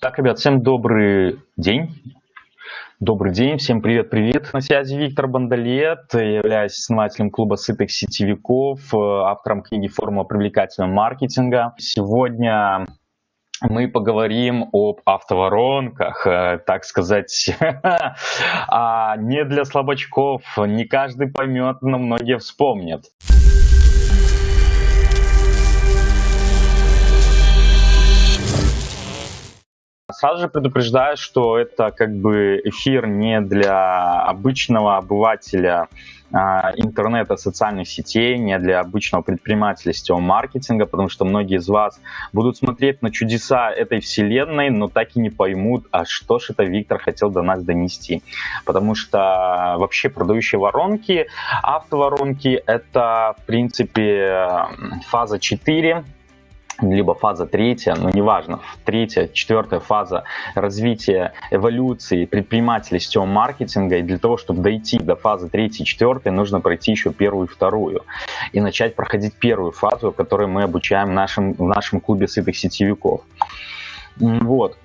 Так, ребят, всем добрый день. Добрый день, всем привет-привет. На связи Виктор Бандалет, являюсь основателем клуба сытых сетевиков, автором книги «Формула привлекательного маркетинга». Сегодня мы поговорим об автоворонках, э, так сказать, а не для слабачков, не каждый поймет, но многие вспомнят. Сразу же предупреждаю, что это как бы эфир не для обычного обывателя а, интернета, социальных сетей, не для обычного предпринимателя сетевого маркетинга, потому что многие из вас будут смотреть на чудеса этой вселенной, но так и не поймут, а что же это Виктор хотел до нас донести. Потому что вообще продающие воронки, автоворонки, это в принципе фаза 4, либо фаза третья, ну неважно, третья, четвертая фаза развития эволюции предпринимателей сетевого маркетинга, и для того, чтобы дойти до фазы третьей, четвертой, нужно пройти еще первую и вторую, и начать проходить первую фазу, которую мы обучаем в нашем, в нашем клубе сытых сетевиков. Вот.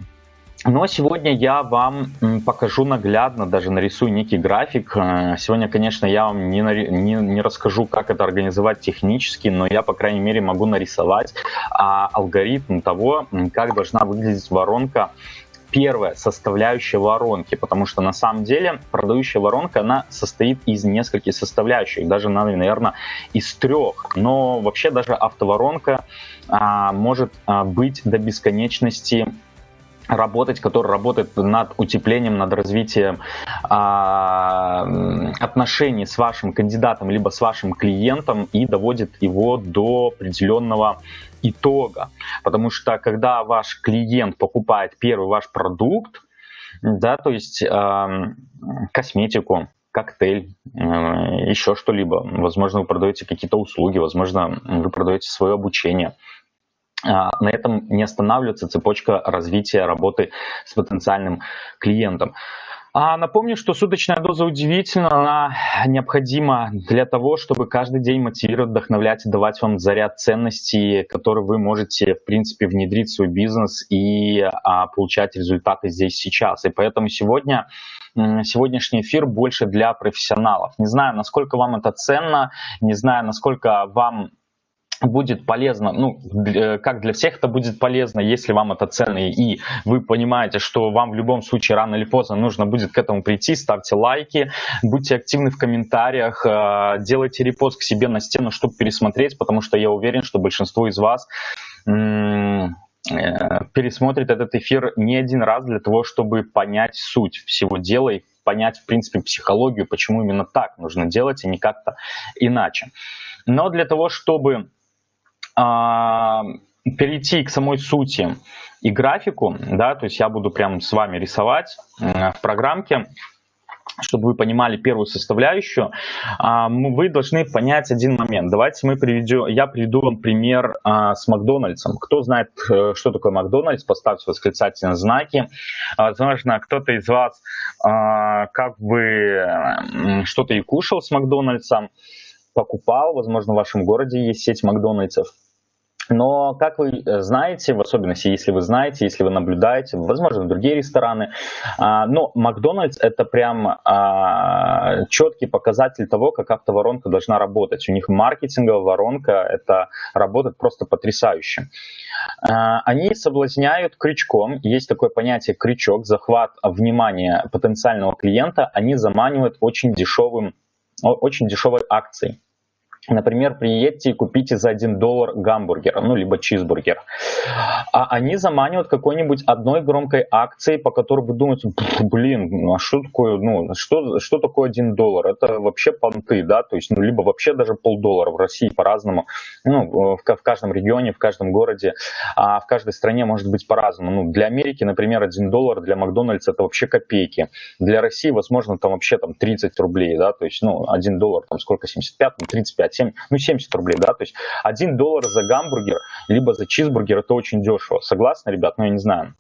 Но сегодня я вам покажу наглядно, даже нарисую некий график. Э, сегодня, конечно, я вам не, не, не расскажу, как это организовать технически, но я, по крайней мере, могу нарисовать а, алгоритм того, как должна выглядеть воронка первая составляющая воронки, потому что на самом деле продающая воронка, она состоит из нескольких составляющих, даже, наверное, из трех. Но вообще даже автоворонка а, может а, быть до бесконечности работать, который работает над утеплением, над развитием а, отношений с вашим кандидатом, либо с вашим клиентом и доводит его до определенного итога. Потому что когда ваш клиент покупает первый ваш продукт, да, то есть э, косметику, коктейль, э, еще что-либо, возможно, вы продаете какие-то услуги, возможно, вы продаете свое обучение – а, на этом не останавливается цепочка развития работы с потенциальным клиентом. А напомню, что суточная доза удивительна, она необходима для того, чтобы каждый день мотивировать, вдохновлять и давать вам заряд ценностей, который вы можете, в принципе, внедрить в свой бизнес и а, получать результаты здесь сейчас. И поэтому сегодня сегодняшний эфир больше для профессионалов. Не знаю, насколько вам это ценно, не знаю, насколько вам будет полезно, ну, как для всех это будет полезно, если вам это ценно, и вы понимаете, что вам в любом случае рано или поздно нужно будет к этому прийти, ставьте лайки, будьте активны в комментариях, э, делайте репост к себе на стену, чтобы пересмотреть, потому что я уверен, что большинство из вас э, пересмотрит этот эфир не один раз для того, чтобы понять суть всего дела и понять, в принципе, психологию, почему именно так нужно делать, а не как-то иначе. Но для того, чтобы перейти к самой сути и графику, да, то есть я буду прям с вами рисовать в программке, чтобы вы понимали первую составляющую, а, вы должны понять один момент. Давайте мы приведем, я приведу вам пример а, с Макдональдсом. Кто знает, э, что такое Макдональдс, поставьте восклицательные знаки. Возможно, кто-то из вас как бы что-то и кушал с Макдональдсом, покупал, возможно, в вашем городе есть сеть Макдональдсов. Но, как вы э, знаете, в особенности, если вы знаете, если вы наблюдаете, возможно, другие рестораны, а, но Макдональдс это прям а, четкий показатель того, как автоворонка должна работать. У них маркетинговая воронка, это работает просто потрясающе. А, они соблазняют крючком, есть такое понятие крючок, захват внимания потенциального клиента, они заманивают очень дешевым, очень дешевой акцией. Например, приедьте и купите за 1 доллар гамбургер, ну, либо чизбургер. А они заманивают какой-нибудь одной громкой акцией, по которой вы думаете, блин, ну, а что такое, ну, что, что такое 1 доллар? Это вообще понты, да, то есть, ну, либо вообще даже полдоллара в России по-разному, ну, в, в каждом регионе, в каждом городе, а в каждой стране может быть по-разному. Ну, для Америки, например, 1 доллар для Макдональдса это вообще копейки. Для России, возможно, там вообще там 30 рублей, да, то есть, ну, 1 доллар, там сколько, 75, 35 60, ну 70 рублей, да, то есть 1 доллар за гамбургер, либо за чизбургер, это очень дешево. Согласны, ребят? Ну, я не знаю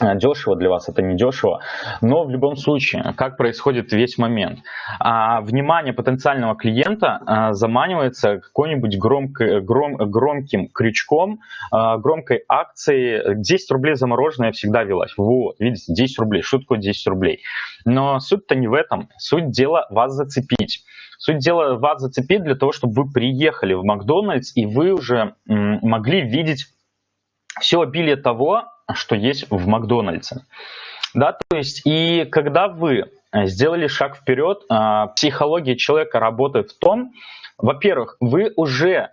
а, дешево для вас, это не дешево. Но в любом случае, как происходит весь момент? А, внимание потенциального клиента а, заманивается какой-нибудь гром, громким крючком, а, громкой акцией. 10 рублей замороженное всегда велась. Вот, видите, 10 рублей. Что такое 10 рублей? Но суть-то не в этом. Суть дела вас зацепить. Суть дела вас зацепить для того, чтобы вы приехали в Макдональдс и вы уже могли видеть все обилие того, что есть в Макдональдсе. Да, то есть, и когда вы э, сделали шаг вперед, а, психология человека работает в том, во-первых, вы уже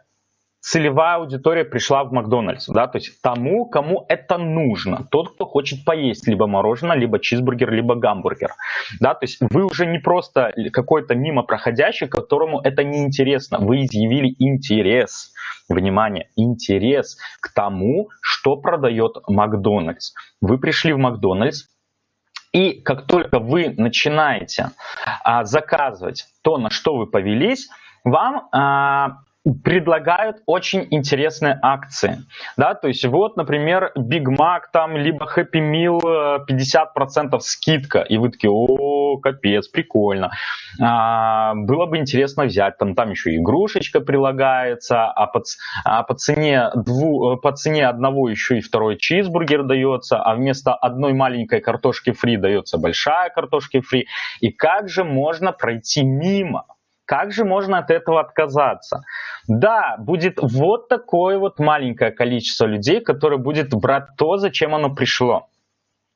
целевая аудитория пришла в Макдональдс, да, то есть тому, кому это нужно, тот, кто хочет поесть либо мороженое, либо чизбургер, либо гамбургер, да, то есть вы уже не просто какой-то мимо проходящий, которому это не интересно, вы изъявили интерес, внимание, интерес к тому, что продает Макдональдс. Вы пришли в Макдональдс, и как только вы начинаете а, заказывать то, на что вы повелись, вам а, предлагают очень интересные акции, да, то есть вот, например, Big Mac там, либо Happy Meal 50% скидка, и вы такие, о, капец, прикольно, а, было бы интересно взять, там, там еще игрушечка прилагается, а по, а по, цене дву, по цене одного еще и второй чизбургер дается, а вместо одной маленькой картошки фри дается большая картошки фри, и как же можно пройти мимо? Как же можно от этого отказаться? Да, будет вот такое вот маленькое количество людей, которое будет брать то, зачем оно пришло.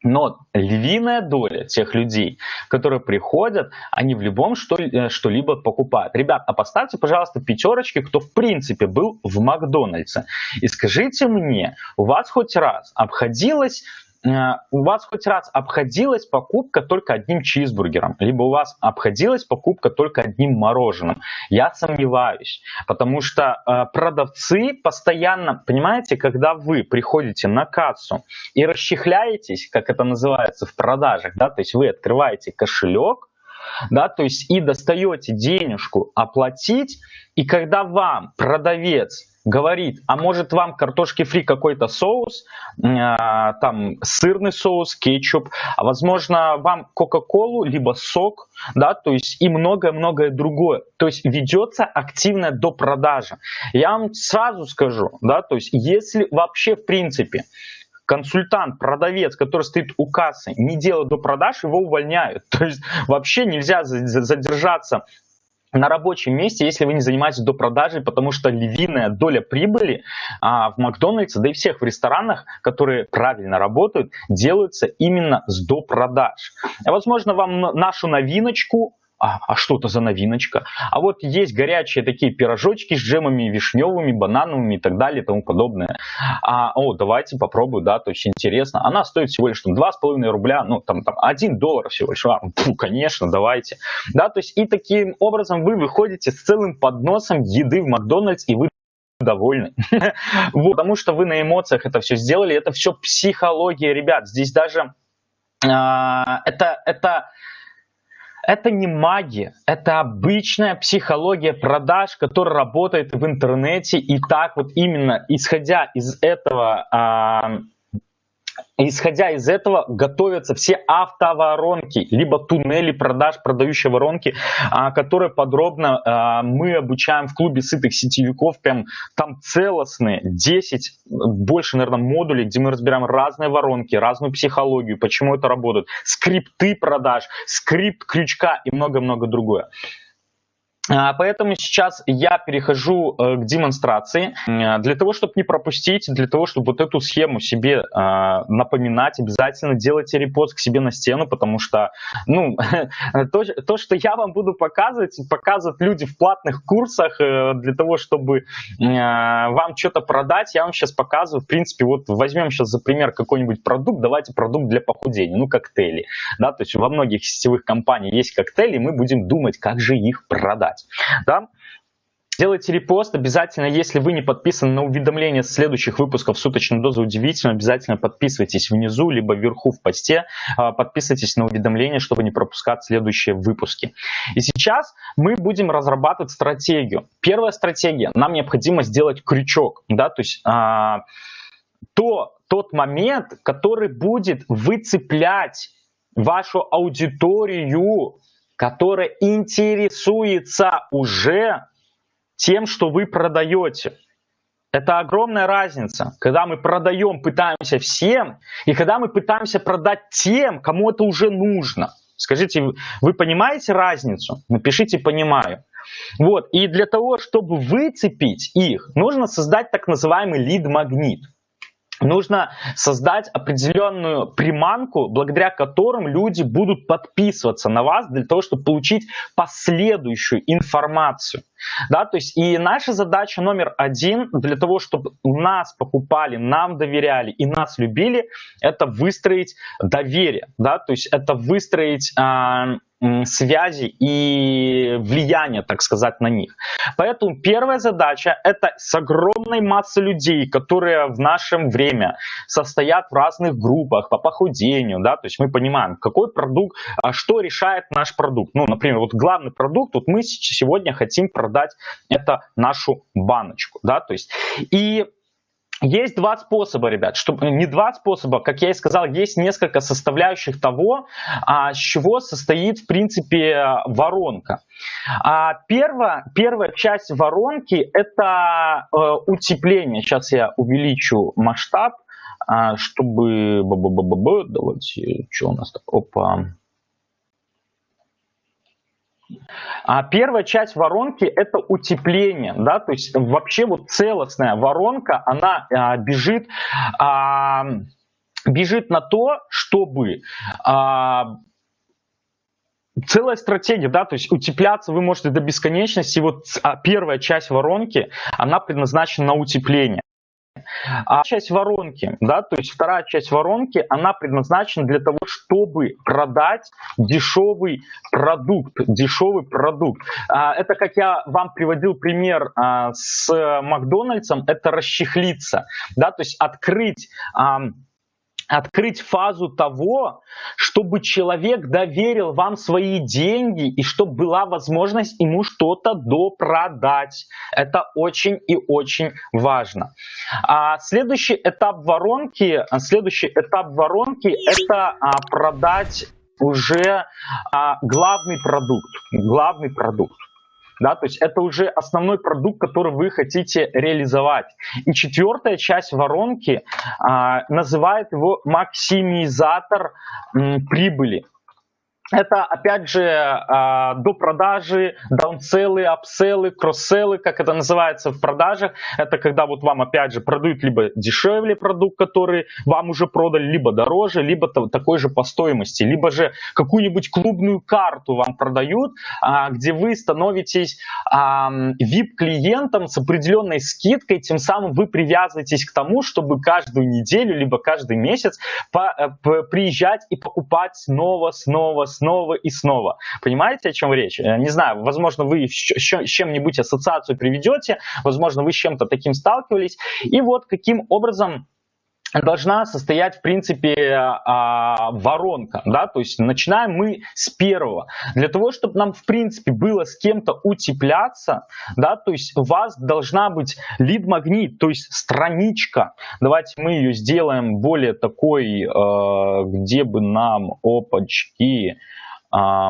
Но львиная доля тех людей, которые приходят, они в любом э, что-либо покупают. Ребят, а поставьте, пожалуйста, пятерочки, кто в принципе был в Макдональдсе. И скажите мне, у вас хоть раз обходилось у вас хоть раз обходилась покупка только одним чизбургером, либо у вас обходилась покупка только одним мороженым. Я сомневаюсь, потому что э, продавцы постоянно, понимаете, когда вы приходите на кассу и расчехляетесь, как это называется в продажах, да, то есть вы открываете кошелек, да, то есть и достаете денежку оплатить, и когда вам продавец говорит, а может вам картошки фри какой-то соус, э, там сырный соус, кетчуп, а возможно вам кока-колу, либо сок, да, то есть и многое-многое другое. То есть ведется активная допродажа. Я вам сразу скажу, да, то есть если вообще в принципе консультант, продавец, который стоит у кассы, не делает до продаж, его увольняют. То есть вообще нельзя задержаться на рабочем месте, если вы не занимаетесь до продажи, потому что львиная доля прибыли а, в Макдональдсе, да и всех в ресторанах, которые правильно работают, делаются именно с до продаж. Возможно, вам нашу новиночку а, а что это за новиночка? А вот есть горячие такие пирожочки с джемами вишневыми, банановыми и так далее и тому подобное. А, о, давайте попробую, да, то есть интересно. Она стоит всего лишь там 2,5 рубля, ну там, там 1 доллар всего лишь. А, фу, конечно, давайте. Да, то есть и таким образом вы выходите с целым подносом еды в Макдональдс и вы довольны. вот, потому что вы на эмоциях это все сделали, это все психология, ребят. Здесь даже а, это, это это не магия, это обычная психология продаж, которая работает в интернете. И так вот именно, исходя из этого а, Исходя из этого готовятся все автоворонки, либо туннели продаж, продающие воронки, а, которые подробно а, мы обучаем в клубе сытых сетевиков. Прям там целостные 10, больше, наверное, модулей, где мы разбираем разные воронки, разную психологию, почему это работает, скрипты продаж, скрипт крючка и много-много другое. А, поэтому сейчас я перехожу э, к демонстрации. Для того, чтобы не пропустить, для того, чтобы вот эту схему себе а, напоминать, обязательно делайте репост к себе на стену, потому что ну, то, то, что я вам буду показывать, показывают люди в платных курсах э, для того, чтобы а, вам что-то продать, я вам сейчас показываю. В принципе, вот возьмем сейчас за пример какой-нибудь продукт, давайте продукт для похудения, ну коктейли. Да, то есть во многих сетевых компаниях есть коктейли, мы будем думать, как же их продать писать. Да? Делайте репост обязательно, если вы не подписаны на уведомления следующих выпусков «Суточной дозы удивительно», обязательно подписывайтесь внизу, либо вверху в посте, а, подписывайтесь на уведомления, чтобы не пропускать следующие выпуски. И сейчас мы будем разрабатывать стратегию. Первая стратегия, нам необходимо сделать крючок, да, то есть а, то, тот момент, который будет выцеплять вашу аудиторию, которая интересуется уже тем, что вы продаете. Это огромная разница, когда мы продаем, пытаемся всем, и когда мы пытаемся продать тем, кому это уже нужно. Скажите, вы понимаете разницу? Напишите «понимаю». Вот, и для того, чтобы выцепить их, нужно создать так называемый лид-магнит нужно создать определенную приманку, благодаря которым люди будут подписываться на вас для того, чтобы получить последующую информацию. Да, то есть и наша задача номер один для того, чтобы нас покупали, нам доверяли и нас любили, это выстроить доверие, да, то есть это выстроить э, связи и влияние, так сказать, на них. Поэтому первая задача – это с огромной массой людей, которые в наше время состоят в разных группах по похудению, да, то есть мы понимаем, какой продукт, а что решает наш продукт. Ну, например, вот главный продукт, вот мы сегодня хотим продать это нашу баночку, да, то есть и есть два способа, ребят, чтобы не два способа, как я и сказал, есть несколько составляющих того, а, с чего состоит, в принципе, воронка. А, первая, первая часть воронки – это а, утепление. Сейчас я увеличу масштаб, а, чтобы... Давайте, что у нас? Опа. А первая часть воронки это утепление, да, то есть вообще вот целостная воронка, она а, бежит, а, бежит на то, чтобы а, целая стратегия, да, то есть утепляться вы можете до бесконечности. Вот а, первая часть воронки, она предназначена на утепление. А часть воронки, да, то есть вторая часть воронки, она предназначена для того, чтобы продать дешевый продукт, дешевый продукт. А, это, как я вам приводил пример а, с Макдональдсом, это расчехлиться, да, то есть открыть открыть фазу того, чтобы человек доверил вам свои деньги и чтобы была возможность ему что-то допродать. Это очень и очень важно. А следующий этап воронки, следующий этап воронки это а, продать уже а, главный продукт, главный продукт да, то есть это уже основной продукт, который вы хотите реализовать. И четвертая часть воронки а, называет его максимизатор м, прибыли. Это, опять же, а, до продажи, даунселлы, апселлы, кросселлы, как это называется в продажах. Это когда вот вам, опять же, продают либо дешевле продукт, который вам уже продали, либо дороже, либо такой же по стоимости, либо же какую-нибудь клубную карту вам продают, а, где вы становитесь VIP-клиентом с определенной скидкой, тем самым вы привязываетесь к тому, чтобы каждую неделю, либо каждый месяц э, приезжать и покупать снова, снова, снова снова и снова. Понимаете, о чем речь? Э, не знаю, возможно, вы с чем-нибудь ассоциацию приведете, возможно, вы с чем-то таким сталкивались. И вот каким образом должна состоять, в принципе, а, воронка, да, то есть начинаем мы с первого. Для того, чтобы нам, в принципе, было с кем-то утепляться, да, то есть у вас должна быть лид-магнит, то есть страничка. Давайте мы ее сделаем более такой, э, где бы нам, опачки, э,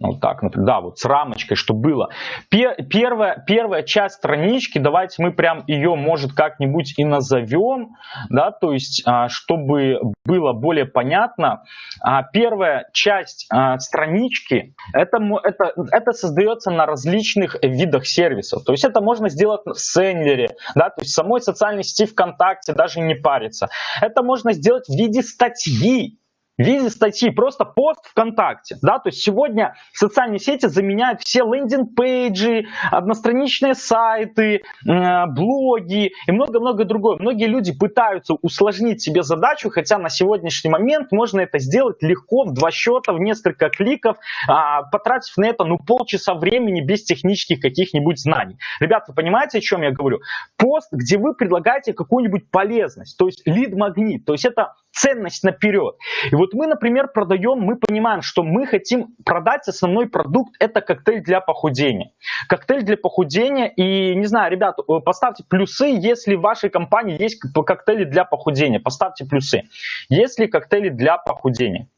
вот так, например, да, вот с рамочкой, что было. Первая, первая часть странички, давайте мы прям ее, может, как-нибудь и назовем, да, то есть, а, чтобы было более понятно. А, первая часть а, странички, это, это, это создается на различных видах сервисов. То есть это можно сделать в Senler е, да, то есть самой социальной сети ВКонтакте даже не париться. Это можно сделать в виде статьи, в виде статьи, просто пост ВКонтакте. Да? То есть сегодня социальные сети заменяют все лендинг-пейджи, одностраничные сайты, э, блоги и много-много другое. Многие люди пытаются усложнить себе задачу, хотя на сегодняшний момент можно это сделать легко, в два счета, в несколько кликов, э, потратив на это ну, полчаса времени без технических каких-нибудь знаний. Ребята, вы понимаете, о чем я говорю? Пост, где вы предлагаете какую-нибудь полезность, то есть лид-магнит, то есть это ценность наперед. И вот мы, например, продаем, мы понимаем, что мы хотим продать основной продукт, это коктейль для похудения. Коктейль для похудения, и не знаю, ребят, э, поставьте плюсы, если в вашей компании есть коктейли для похудения, поставьте плюсы. Если коктейли для похудения.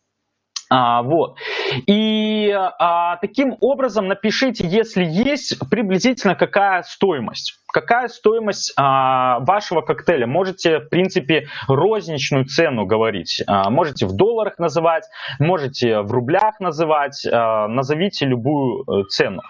А, вот. И а, таким образом напишите, если есть, приблизительно какая стоимость. Какая стоимость а, вашего коктейля? Можете, в принципе, розничную цену говорить. А, можете в долларах называть, можете в рублях называть. А, назовите любую э, цену.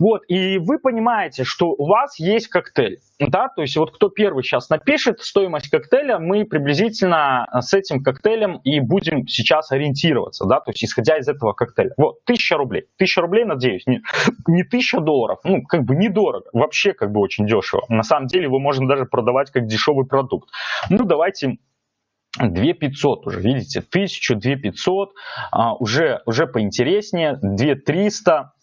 Вот, и вы понимаете, что у вас есть коктейль, да, то есть вот кто первый сейчас напишет стоимость коктейля, мы приблизительно с этим коктейлем и будем сейчас ориентироваться, да, то есть исходя из этого коктейля. Вот, 1000 рублей, 1000 рублей, надеюсь, не, не 1000 долларов, ну, как бы недорого, вообще как бы очень дешево. На самом деле его можно даже продавать как дешевый продукт. Ну, давайте 2500 уже, видите, 1000, 2500, а, уже, уже поинтереснее, 2300,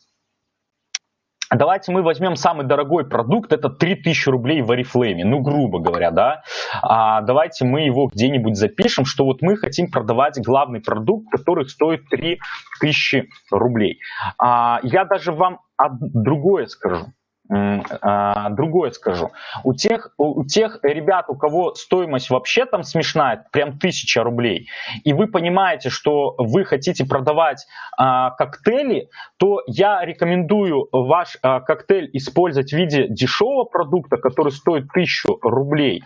Давайте мы возьмем самый дорогой продукт, это 3000 рублей в Oriflame, ну грубо говоря, да. А давайте мы его где-нибудь запишем, что вот мы хотим продавать главный продукт, который стоит 3000 рублей. А я даже вам другое скажу. А, другое скажу. У тех, у тех ребят, у кого стоимость вообще там смешная, прям тысяча рублей, и вы понимаете, что вы хотите продавать а, коктейли, то я рекомендую ваш а, коктейль использовать в виде дешевого продукта, который стоит тысячу рублей,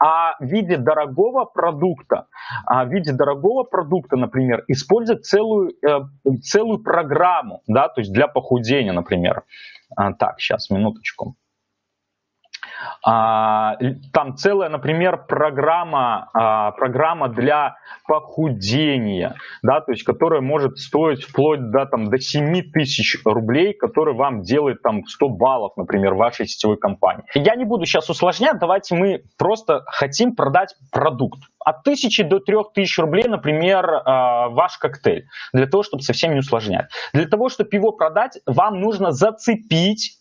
а в виде дорогого продукта, а в виде дорогого продукта, например, использовать целую, э, целую программу, да, то есть для похудения, например. А, так, сейчас, минуточку. А, там целая, например, программа, а, программа для похудения, да, то есть, которая может стоить вплоть до, там, до 7 тысяч рублей, который вам делает там 100 баллов, например, вашей сетевой компании. Я не буду сейчас усложнять, давайте мы просто хотим продать продукт. От 1000 до 3000 рублей, например, а, ваш коктейль, для того, чтобы совсем не усложнять. Для того, чтобы его продать, вам нужно зацепить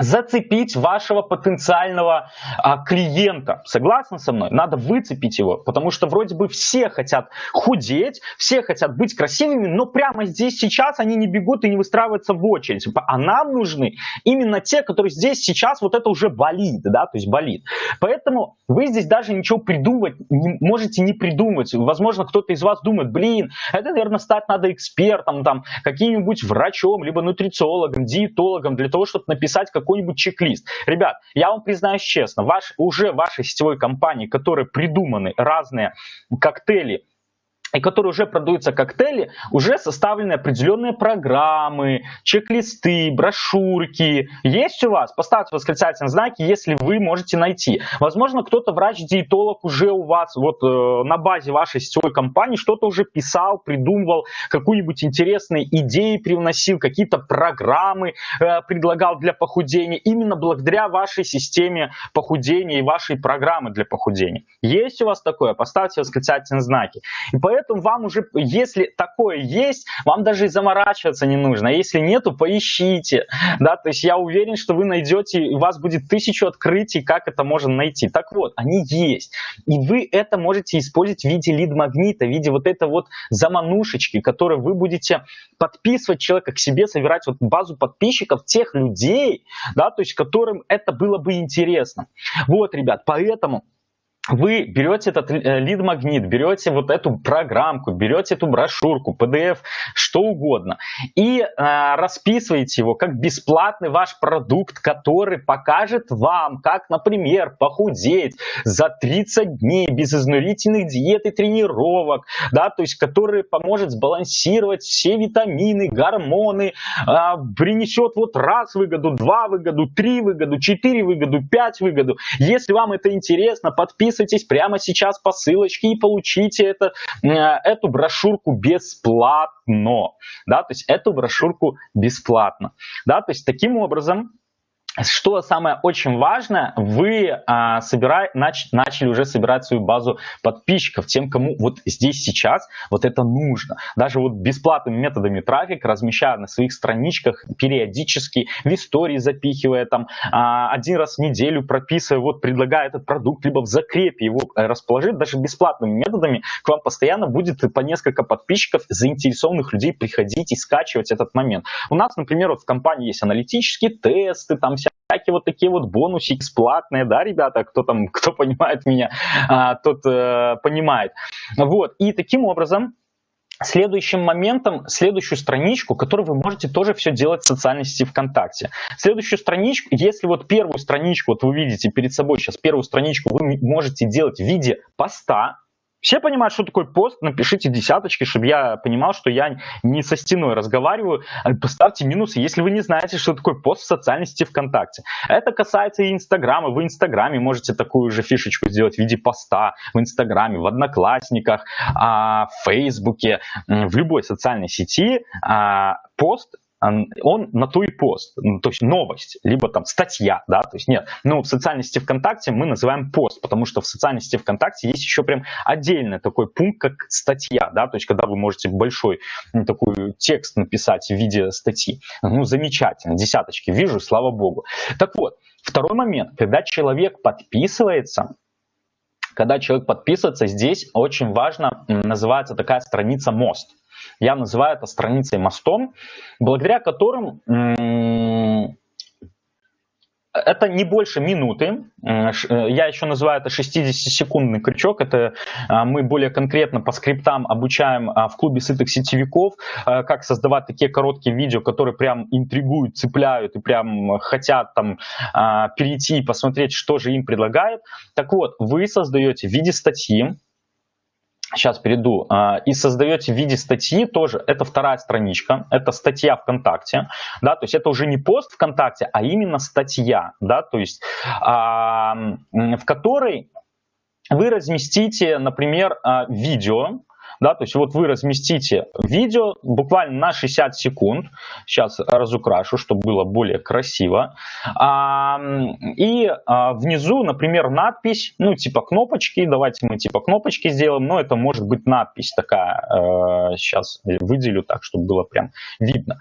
зацепить вашего потенциального а, клиента. Согласны со мной? Надо выцепить его, потому что вроде бы все хотят худеть, все хотят быть красивыми, но прямо здесь сейчас они не бегут и не выстраиваются в очередь. А нам нужны именно те, которые здесь сейчас вот это уже болит, да, то есть болит. Поэтому вы здесь даже ничего придумать не, можете не придумать. Возможно, кто-то из вас думает, блин, это, наверное, стать надо экспертом, там, каким-нибудь врачом, либо нутрициологом, диетологом, для того, чтобы написать как какой-нибудь чек-лист. Ребят, я вам признаюсь честно, ваш, уже вашей сетевой компании, которые придуманы разные коктейли и которые уже продаются коктейли, уже составлены определенные программы, чек-листы, брошюрки. Есть у вас? Поставьте восклицательные знаки, если вы можете найти. Возможно, кто-то врач-диетолог уже у вас вот э, на базе вашей сетевой компании что-то уже писал, придумывал, какую-нибудь интересные идеи привносил, какие-то программы э, предлагал для похудения, именно благодаря вашей системе похудения и вашей программы для похудения. Есть у вас такое? Поставьте восклицательные знаки. И поэтому поэтому вам уже, если такое есть, вам даже и заморачиваться не нужно. А если нету, поищите. Да, то есть я уверен, что вы найдете, у вас будет тысячу открытий, как это можно найти. Так вот, они есть. И вы это можете использовать в виде лид-магнита, в виде вот этой вот заманушечки, которую вы будете подписывать человека к себе, собирать вот базу подписчиков тех людей, да, то есть которым это было бы интересно. Вот, ребят, поэтому вы берете этот э, лид-магнит, берете вот эту программку, берете эту брошюрку, PDF, что угодно, и э, расписываете его как бесплатный ваш продукт, который покажет вам, как, например, похудеть за 30 дней без изнурительных диет и тренировок, да, то есть который поможет сбалансировать все витамины, гормоны, э, принесет вот раз выгоду, два выгоду, три выгоду, четыре выгоду, пять выгоду. Если вам это интересно, подписывайтесь подписывайтесь прямо сейчас по ссылочке и получите это, э, эту брошюрку бесплатно. Да, то есть эту брошюрку бесплатно. Да, то есть таким образом что самое очень важное, вы а, собирай, нач, начали уже собирать свою базу подписчиков, тем, кому вот здесь сейчас вот это нужно. Даже вот бесплатными методами трафик, размещая на своих страничках периодически, в истории запихивая там а, один раз в неделю, прописывая, вот предлагая этот продукт, либо в закрепе его расположить, даже бесплатными методами к вам постоянно будет по несколько подписчиков, заинтересованных людей приходить и скачивать этот момент. У нас, например, вот в компании есть аналитические тесты, там вся всякие вот такие вот бонусы бесплатные, да, ребята, кто там, кто понимает меня, а, тот э, понимает. Вот, и таким образом Следующим моментом, следующую страничку, которую вы можете тоже все делать в социальной сети ВКонтакте. Следующую страничку, если вот первую страничку, вот вы видите перед собой сейчас первую страничку, вы можете делать в виде поста, все понимают, что такое пост, напишите десяточки, чтобы я понимал, что я не со стеной разговариваю. Э, поставьте минусы, если вы не знаете, что такое пост в социальной сети ВКонтакте. Это касается и Инстаграма. Вы в Инстаграме можете такую же фишечку сделать в виде поста в Инстаграме, в Одноклассниках, а, в Фейсбуке, в любой социальной сети. А, пост он на ту и пост, ну, то есть новость, либо там статья, да, то есть нет. Но в социальной сети ВКонтакте мы называем пост, потому что в социальной сети ВКонтакте есть еще прям отдельный такой пункт, как статья, да, то есть когда вы можете большой такой текст написать в виде статьи. Ну, замечательно, десяточки вижу, слава богу. Так вот, второй момент, когда человек подписывается, когда человек подписывается, здесь очень важно, называется такая страница «Мост». Я называю это страницей мостом, благодаря которым это не больше минуты. Э, я еще называю это 60-секундный крючок. Это а, мы более конкретно по скриптам обучаем а, в клубе сытых сетевиков, а, как создавать такие короткие видео, которые прям интригуют, цепляют и прям хотят там перейти и посмотреть, что же им предлагает. Так вот, вы создаете в виде статьи, сейчас перейду, а, и создаете в виде статьи тоже, это вторая страничка, это статья ВКонтакте, да, то есть это уже не пост ВКонтакте, а именно статья, да, то есть в которой вы разместите, например, а, видео, да, то есть вот вы разместите видео буквально на 60 секунд, сейчас разукрашу, чтобы было более красиво, а, и а, внизу, например, надпись, ну, типа кнопочки, давайте мы типа кнопочки сделаем, но это может быть надпись такая, э, сейчас выделю так, чтобы было прям видно.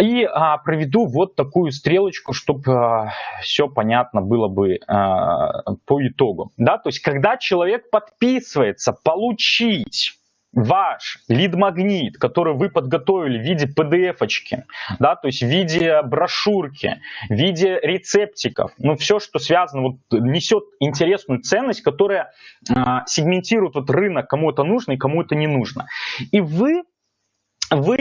И а, проведу вот такую стрелочку, чтобы а, все понятно было бы а, по итогу. Да? То есть, когда человек подписывается получить ваш лид-магнит, который вы подготовили в виде PDF-очки, да, то есть в виде брошюрки, в виде рецептиков, ну, все, что связано, вот, несет интересную ценность, которая э, сегментирует вот рынок, кому это нужно и кому это не нужно. И вы вы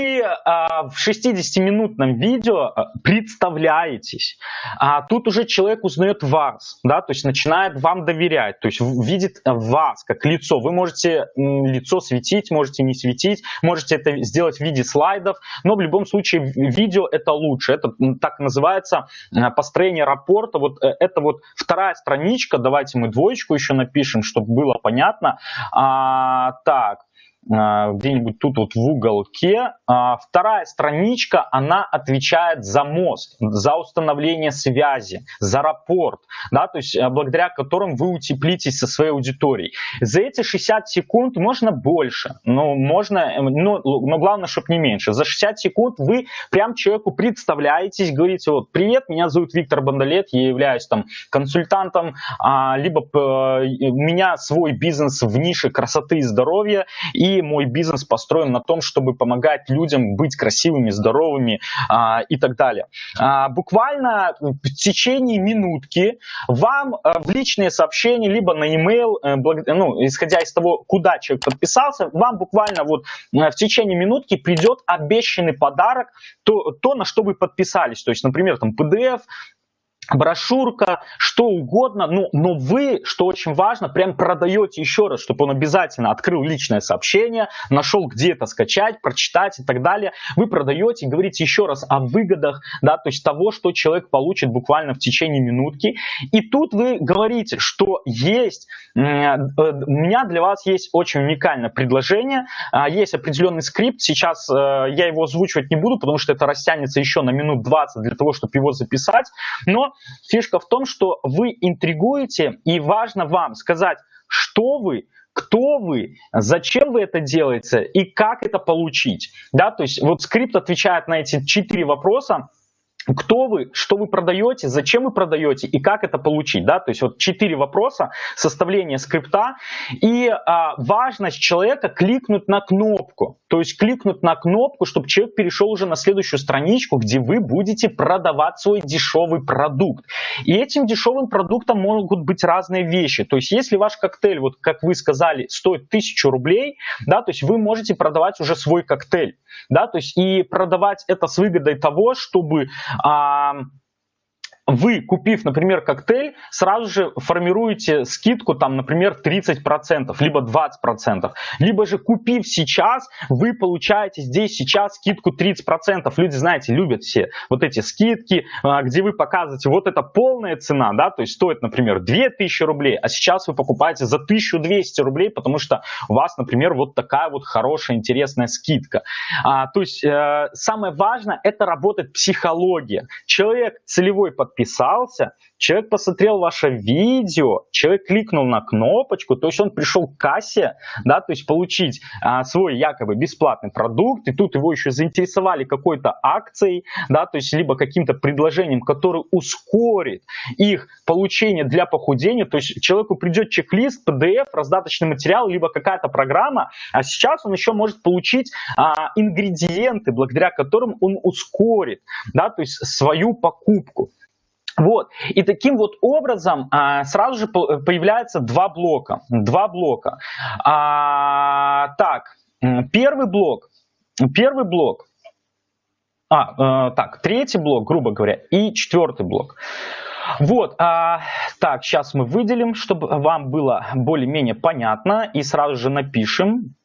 а, в 60-минутном видео а, представляетесь, а тут уже человек узнает вас, да, то есть начинает вам доверять, то есть видит вас как лицо. Вы можете лицо светить, можете не светить, можете это сделать в виде слайдов, но в любом случае видео это лучше. Это так называется а, построение рапорта. Вот э, это вот вторая страничка, давайте мы двоечку еще напишем, чтобы было понятно. А, так, а, где-нибудь тут вот в уголке. А, вторая страничка, она отвечает за мост, за установление связи, за рапорт, да, то есть э, благодаря которым вы утеплитесь со своей аудиторией. За эти 60 секунд можно больше, но можно, э, но, но главное, чтобы не меньше. За 60 секунд вы прям человеку представляетесь, говорите, вот, привет, меня зовут Виктор Бандалет, я являюсь там консультантом, а, либо э, у меня свой бизнес в нише красоты и здоровья, и мой бизнес построен на том, чтобы помогать людям быть красивыми, здоровыми а, и так далее. А, буквально в течение минутки вам а, в личные сообщения, либо на e-mail, благ... ну, исходя из того, куда человек подписался, вам буквально вот а, в течение минутки придет обещанный подарок, то, то, на что вы подписались. То есть, например, там PDF, брошюрка, что угодно, но, но вы, что очень важно, прям продаете еще раз, чтобы он обязательно открыл личное сообщение, нашел где это скачать, прочитать и так далее. Вы продаете, говорите еще раз о выгодах, да, то есть того, что человек получит буквально в течение минутки. И тут вы говорите, что есть, э, у меня для вас есть очень уникальное предложение, а, есть определенный скрипт, сейчас э, я его озвучивать не буду, потому что это растянется еще на минут 20 для того, чтобы его записать, но фишка в том, что вы интригуете, и важно вам сказать, что вы, кто вы, зачем вы это делаете и как это получить. Да, то есть вот скрипт отвечает на эти четыре вопроса, кто вы, что вы продаете, зачем вы продаете и как это получить, да, то есть вот четыре вопроса составления скрипта и а, важность человека кликнуть на кнопку, то есть кликнуть на кнопку, чтобы человек перешел уже на следующую страничку, где вы будете продавать свой дешевый продукт. И этим дешевым продуктом могут быть разные вещи, то есть если ваш коктейль, вот как вы сказали, стоит тысячу рублей, да, то есть вы можете продавать уже свой коктейль, да, то есть и продавать это с выгодой того, чтобы а, вы, купив, например, коктейль, сразу же формируете скидку, там, например, 30%, либо 20%. Либо же, купив сейчас, вы получаете здесь сейчас скидку 30%. Люди, знаете, любят все вот эти скидки, а, где вы показываете, вот это полная цена, да, то есть стоит, например, 2000 рублей, а сейчас вы покупаете за 1200 рублей, потому что у вас, например, вот такая вот хорошая, интересная скидка. А, то есть э, самое важное, это работает психология. Человек целевой подписчик, подписался, человек посмотрел ваше видео, человек кликнул на кнопочку, то есть он пришел к кассе, да, то есть получить а, свой якобы бесплатный продукт, и тут его еще заинтересовали какой-то акцией, да, то есть либо каким-то предложением, которое ускорит их получение для похудения, то есть человеку придет чек-лист, PDF, раздаточный материал, либо какая-то программа, а сейчас он еще может получить а, ингредиенты, благодаря которым он ускорит, да, то есть свою покупку. Вот. И таким вот образом а, сразу же появляются два блока. Два блока. А, так, первый блок. Первый блок. А, э, так, третий блок, грубо говоря, и четвертый блок. Вот, а, так, сейчас мы выделим, чтобы вам было более-менее понятно, и сразу же напишем.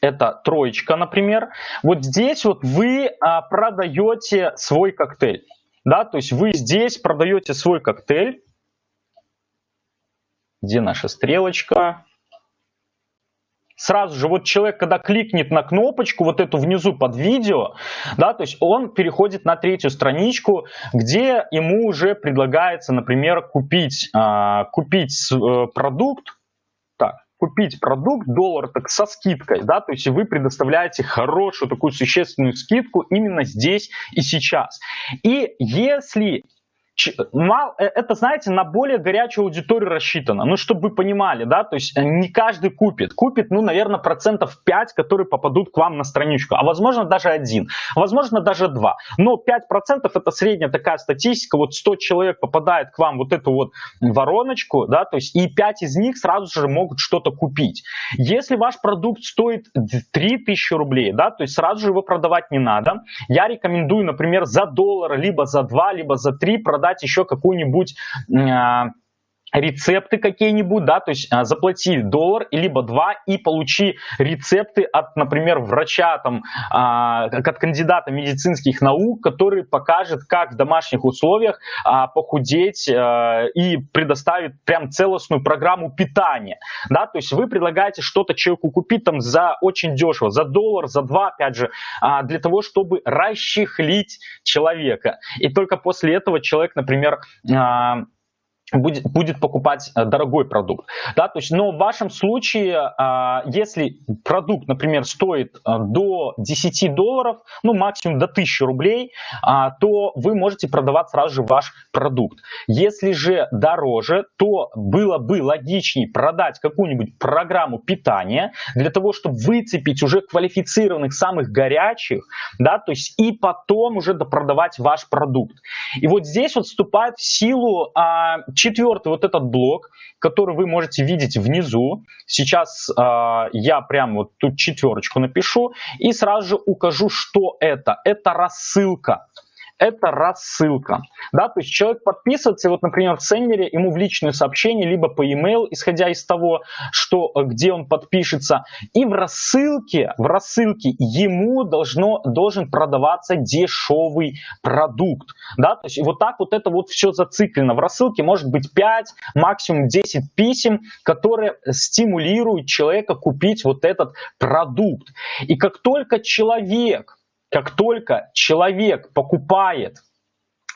Это троечка, например. Вот здесь вот вы а, продаете свой коктейль да, то есть вы здесь продаете свой коктейль, где наша стрелочка, сразу же вот человек, когда кликнет на кнопочку вот эту внизу под видео, да, то есть он переходит на третью страничку, где ему уже предлагается, например, купить, а, купить э, продукт, купить продукт доллар так со скидкой, да, то есть вы предоставляете хорошую такую существенную скидку именно здесь и сейчас. И если э, это, знаете, на более горячую аудиторию рассчитано. Ну, чтобы вы понимали, да, то есть э, не каждый купит. Купит, ну, наверное, процентов 5, которые попадут к вам на страничку. А возможно, даже один. Возможно, даже два. Но 5% это средняя такая статистика. Вот 100 человек попадает к вам вот эту вот вороночку, да, то есть и 5 из них сразу же могут что-то купить. Если ваш продукт стоит 3000 рублей, да, то есть сразу же его продавать не надо. Я рекомендую, например, за доллар, либо за 2, либо за 3 продать продать еще какую-нибудь а, рецепты какие-нибудь, да, то есть а, заплати доллар либо два и получи рецепты от, например, врача, там, а, от кандидата медицинских наук, который покажет, как в домашних условиях а, похудеть а, и предоставит прям целостную программу питания, да, то есть вы предлагаете что-то человеку купить там за очень дешево, за доллар, за два, опять же, для того, чтобы расчехлить человека, и только после этого человек, например, будет, будет покупать э, дорогой продукт. Да, то есть, но в вашем случае, а, если продукт, например, стоит э, до 10 долларов, ну максимум до 1000 рублей, а, то вы можете продавать сразу же ваш продукт. Если же дороже, то было бы логичнее продать какую-нибудь программу питания для того, чтобы выцепить уже квалифицированных, самых горячих, да, то есть и потом уже допродавать ваш продукт. И вот здесь вот вступает в силу а, Четвертый вот этот блок, который вы можете видеть внизу. Сейчас э, я прям вот тут четверочку напишу и сразу же укажу, что это. Это рассылка. Это рассылка. Да, то есть человек подписывается, вот, например, в сендере ему в личное сообщение, либо по e-mail, исходя из того, что, где он подпишется, и в рассылке, в рассылке ему должно, должен продаваться дешевый продукт. Да, то есть вот так вот это вот все зациклено. В рассылке может быть 5, максимум 10 писем, которые стимулируют человека купить вот этот продукт. И как только человек, как только человек покупает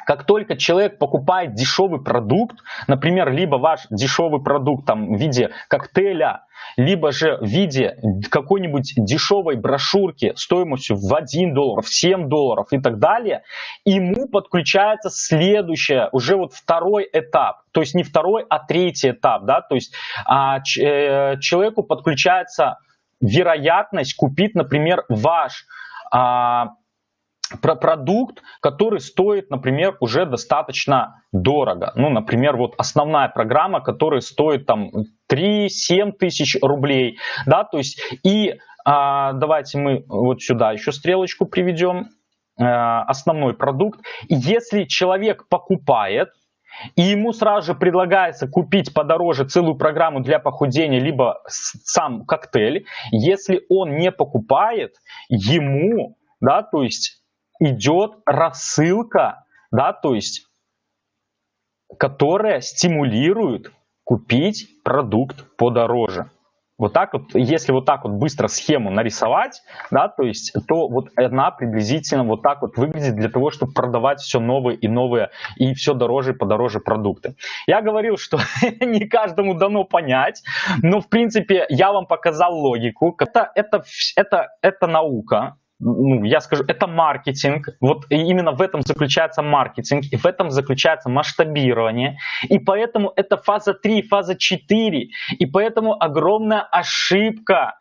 как только человек покупает дешевый продукт, например, либо ваш дешевый продукт там, в виде коктейля, либо же в виде какой-нибудь дешевой брошюрки стоимостью в 1 доллар, в 7 долларов и так далее, ему подключается следующее, уже вот второй этап, то есть не второй, а третий этап, да, то есть а, ч, э, человеку подключается вероятность купить, например, ваш а, про продукт, который стоит, например, уже достаточно дорого. Ну, например, вот основная программа, которая стоит там 3-7 тысяч рублей, да, то есть и а, давайте мы вот сюда еще стрелочку приведем, а, основной продукт. Если человек покупает, и ему сразу же предлагается купить подороже целую программу для похудения, либо сам коктейль, если он не покупает, ему, да, то есть идет рассылка, да, то есть, которая стимулирует купить продукт подороже. Вот так вот, если вот так вот быстро схему нарисовать, да, то есть, то вот она приблизительно вот так вот выглядит для того, чтобы продавать все новые и новые и все дороже и подороже продукты. Я говорил, что не каждому дано понять, но в принципе я вам показал логику. Это, это, это, это наука, ну, я скажу, это маркетинг. Вот именно в этом заключается маркетинг, и в этом заключается масштабирование. И поэтому это фаза 3, фаза 4. И поэтому огромная ошибка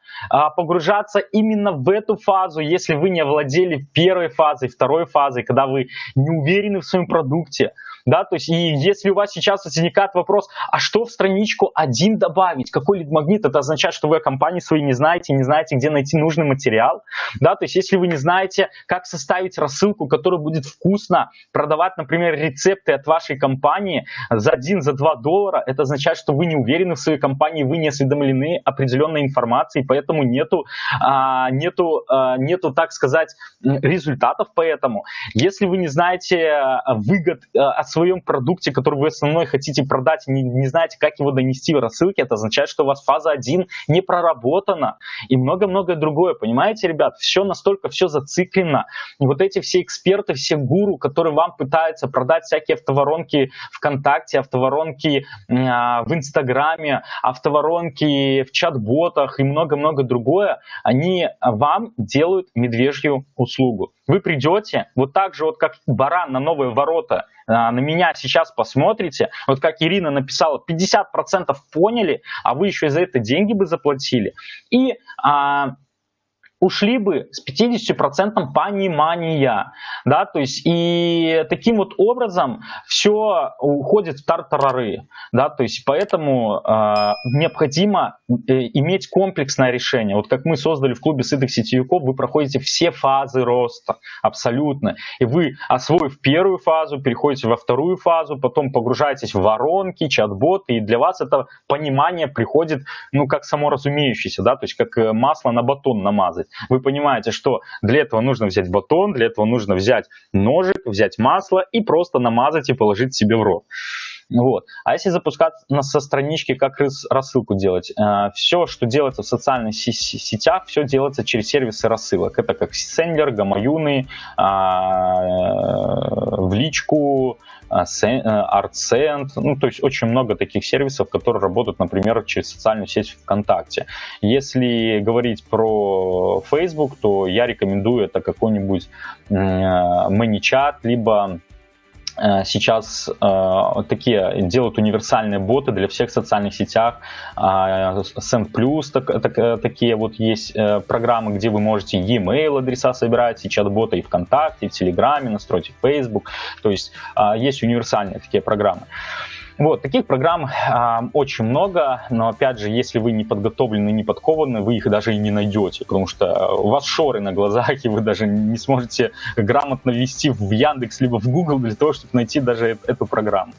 погружаться именно в эту фазу, если вы не овладели первой фазой, второй фазой, когда вы не уверены в своем продукте, да, то есть и если у вас сейчас возникает вопрос, а что в страничку один добавить, какой лид-магнит, это означает, что вы о компании своей не знаете, не знаете, где найти нужный материал, да, то есть если вы не знаете, как составить рассылку, которая будет вкусно продавать, например, рецепты от вашей компании за 1, за 2 доллара, это означает, что вы не уверены в своей компании, вы не осведомлены определенной информацией, поэтому нету, а, нету, а, нету, так сказать, результатов поэтому. Если вы не знаете а, выгод от своем продукте, который вы основной хотите продать, не, не знаете, как его донести в рассылке, это означает, что у вас фаза 1 не проработана и много-многое другое. Понимаете, ребят, все настолько все зациклено. И вот эти все эксперты, все гуру, которые вам пытаются продать всякие автоворонки ВКонтакте, автоворонки э, в Инстаграме, автоворонки в чат-ботах и много-много другое, они вам делают медвежью услугу. Вы придете, вот так же, вот как баран на новые ворота, а, на меня сейчас посмотрите, вот как Ирина написала, 50% поняли, а вы еще за это деньги бы заплатили. И а, ушли бы с 50% понимания, да, то есть и таким вот образом все уходит в тартарары, да, то есть поэтому э, необходимо э, иметь комплексное решение. Вот как мы создали в клубе сытых сетевиков, вы проходите все фазы роста, абсолютно, и вы, освоив первую фазу, переходите во вторую фазу, потом погружаетесь в воронки, чат-боты, и для вас это понимание приходит, ну, как само разумеющееся, да, то есть как э, масло на батон намазать вы понимаете, что для этого нужно взять батон, для этого нужно взять ножик, взять масло и просто намазать и положить себе в рот. Вот. А если запускать со странички, как рассылку делать? Э, все, что делается в социальных сетях, все делается через сервисы рассылок. Это как Сендер, Гамаюны, а, э, в личку, ArtSend, а, ну, то есть очень много таких сервисов, которые работают, например, через социальную сеть ВКонтакте. Если говорить про Facebook, то я рекомендую это какой-нибудь ManyChat, либо Э, сейчас э, такие делают универсальные боты для всех социальных сетях. Э, Send Plus так, так, э, такие вот есть э, программы, где вы можете e-mail адреса собирать, и чат-бота и ВКонтакте, и в Телеграме, настроить в Facebook. То есть э, есть универсальные такие программы. Вот, таких программ э, очень много, но опять же, если вы не подготовлены, не подкованы, вы их даже и не найдете, потому что у вас шоры на глазах, и вы даже не сможете грамотно ввести в Яндекс либо в Google для того, чтобы найти даже эту программу.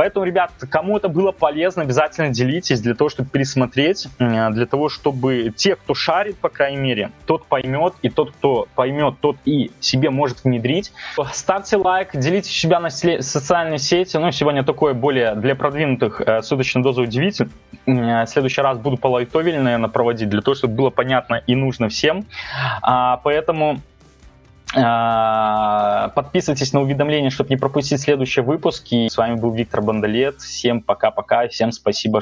Поэтому, ребят, кому это было полезно, обязательно делитесь для того, чтобы пересмотреть, для того, чтобы те, кто шарит, по крайней мере, тот поймет, и тот, кто поймет, тот и себе может внедрить. Ставьте лайк, делитесь себя на социальные сети. Ну, сегодня такое более для продвинутых э, суточная доза удивитель. В следующий раз буду по наверное, проводить, для того, чтобы было понятно и нужно всем. А, поэтому подписывайтесь на уведомления, чтобы не пропустить следующие выпуски. С вами был Виктор Бандалет. Всем пока-пока. Всем спасибо.